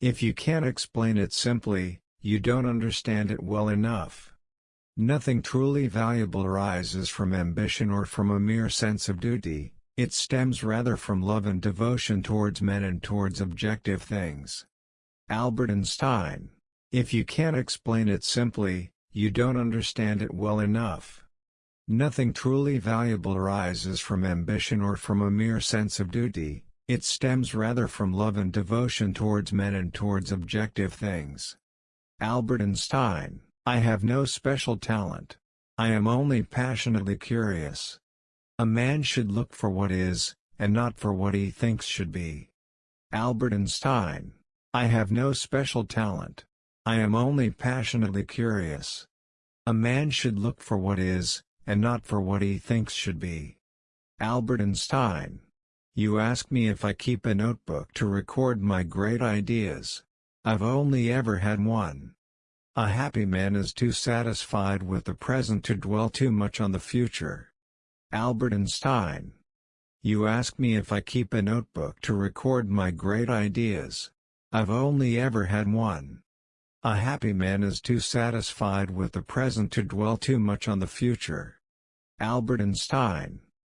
If you can't explain it simply, you don't understand it well enough. Nothing truly valuable arises from ambition or from a mere sense of duty, it stems rather from love and devotion towards men and towards objective things. Albert Einstein. If you can't explain it simply, you don't understand it well enough. Nothing truly valuable arises from ambition or from a mere sense of duty, it stems rather from love and devotion towards men and towards objective things. Albert Einstein, I have no special talent. I am only passionately curious. A man should look for what is, and not for what he thinks should be. Albert Einstein, I have no special talent. I am only passionately curious. A man should look for what is, and not for what he thinks should be. Albert Einstein you ask me if I keep a notebook to record my great ideas. I've only ever had one. A happy man is too satisfied with the present to dwell too much on the future. Albert Einstein. You ask me if I keep a notebook to record my great ideas. I've only ever had one. A happy man is too satisfied with the present to dwell too much on the future. Albert Einstein